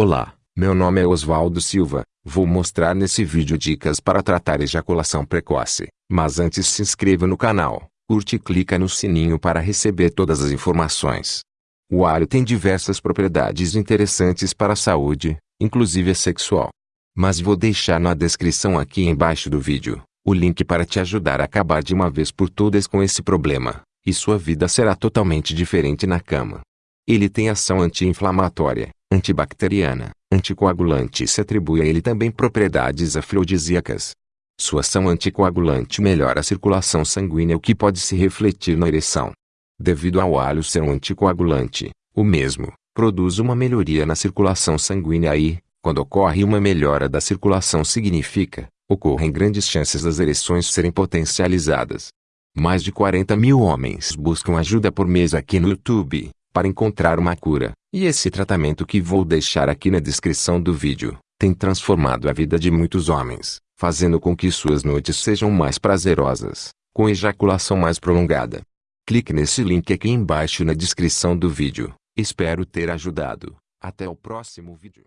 Olá, meu nome é Oswaldo Silva. Vou mostrar nesse vídeo dicas para tratar ejaculação precoce. Mas antes se inscreva no canal, curte e clica no sininho para receber todas as informações. O alho tem diversas propriedades interessantes para a saúde, inclusive a sexual. Mas vou deixar na descrição aqui embaixo do vídeo, o link para te ajudar a acabar de uma vez por todas com esse problema, e sua vida será totalmente diferente na cama. Ele tem ação anti-inflamatória, antibacteriana, anticoagulante e se atribui a ele também propriedades afrodisíacas. Sua ação anticoagulante melhora a circulação sanguínea o que pode se refletir na ereção. Devido ao alho ser um anticoagulante, o mesmo produz uma melhoria na circulação sanguínea e, quando ocorre uma melhora da circulação significa, ocorrem grandes chances das ereções serem potencializadas. Mais de 40 mil homens buscam ajuda por mês aqui no YouTube, para encontrar uma cura, e esse tratamento que vou deixar aqui na descrição do vídeo, tem transformado a vida de muitos homens, fazendo com que suas noites sejam mais prazerosas, com ejaculação mais prolongada. Clique nesse link aqui embaixo na descrição do vídeo. Espero ter ajudado. Até o próximo vídeo.